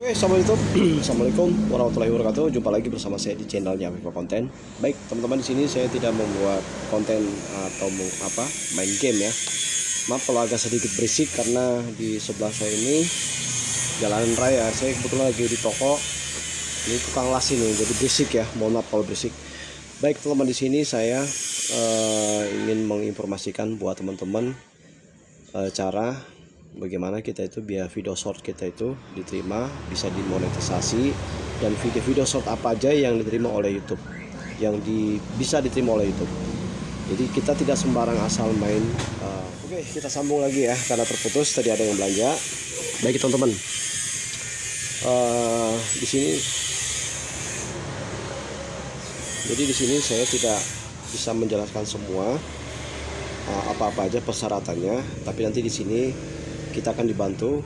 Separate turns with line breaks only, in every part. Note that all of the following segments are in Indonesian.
Oke, Assalamualaikum. Assalamualaikum warahmatullahi wabarakatuh. Jumpa lagi bersama saya di channelnya Viva Konten. Baik, teman-teman di sini saya tidak membuat konten atau apa main game ya. Maaf kalau agak sedikit berisik karena di sebelah saya ini jalan raya. Saya kebetulan lagi di toko. Ini tukang las ini, jadi berisik ya. Mohon maaf kalau berisik. Baik, teman-teman di sini saya eh, ingin menginformasikan buat teman-teman eh, cara bagaimana kita itu biar video short kita itu diterima bisa dimonetisasi dan video-video short apa aja yang diterima oleh YouTube yang di, bisa diterima oleh YouTube. Jadi kita tidak sembarang asal main uh, oke kita sambung lagi ya karena terputus tadi ada yang belanja. Baik teman-teman. Uh, di sini. Jadi di sini saya tidak bisa menjelaskan semua uh, apa-apa aja persyaratannya tapi nanti di sini kita akan dibantu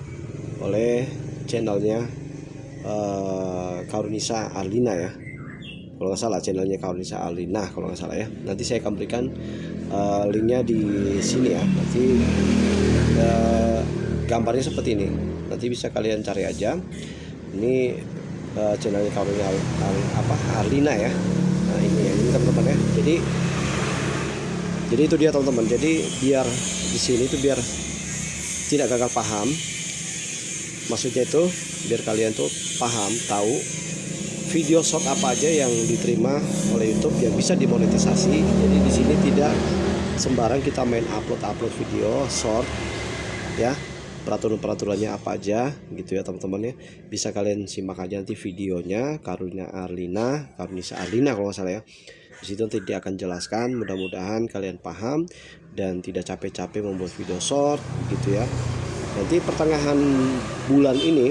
oleh channelnya uh, Karunisa Arlina ya. Kalau nggak salah channelnya Karunisa Arlina kalau nggak salah ya. Nanti saya akan berikan uh, linknya di sini ya. Nanti uh, gambarnya seperti ini. Nanti bisa kalian cari aja. Ini uh, channelnya Karunisa Ar, apa Arlina ya. Nah ini ya ini teman-teman ya. Jadi jadi itu dia teman-teman. Jadi biar di sini itu biar tidak gagal paham. Maksudnya itu biar kalian tuh paham tahu video short apa aja yang diterima oleh YouTube yang bisa dimonetisasi jadi di sini tidak sembarang kita main upload upload video short ya. Peraturan peraturannya apa aja gitu ya teman-teman ya. Bisa kalian simak aja nanti videonya Karunia Arlina Karunisa Arlina kalau nggak salah ya di situ nanti dia akan jelaskan mudah-mudahan kalian paham dan tidak capek-capek membuat video short gitu ya. Nanti pertengahan bulan ini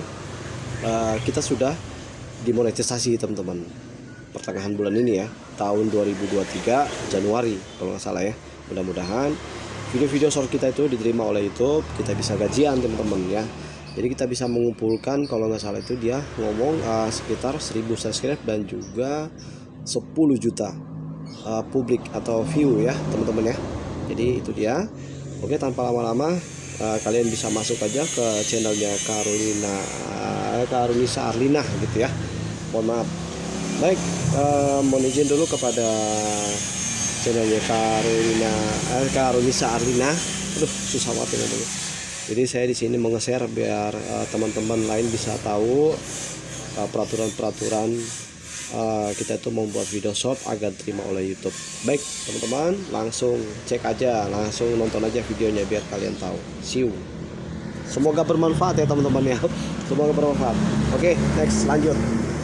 uh, kita sudah dimonetisasi teman-teman. Pertengahan bulan ini ya tahun 2023 Januari kalau nggak salah ya. Mudah-mudahan video-video short kita itu diterima oleh YouTube kita bisa gajian teman-teman ya. Jadi kita bisa mengumpulkan kalau nggak salah itu dia ngomong uh, sekitar 1000 subscribe dan juga 10 juta uh, publik atau view ya teman-teman ya. Jadi itu dia. Oke tanpa lama-lama uh, kalian bisa masuk aja ke channelnya Karolina uh, Karunisa Arlina gitu ya. Mohon maaf. Baik uh, mohon izin dulu kepada channelnya Karolina uh, Karunisa Arlina. Aduh susah banget ya dulu. Jadi saya di sini menge-share biar teman-teman uh, lain bisa tahu peraturan-peraturan uh, kita itu membuat video short agar terima oleh YouTube. Baik teman-teman langsung cek aja langsung nonton aja videonya biar kalian tahu. See you. Semoga bermanfaat ya teman-teman ya. Semoga bermanfaat. Oke okay, next lanjut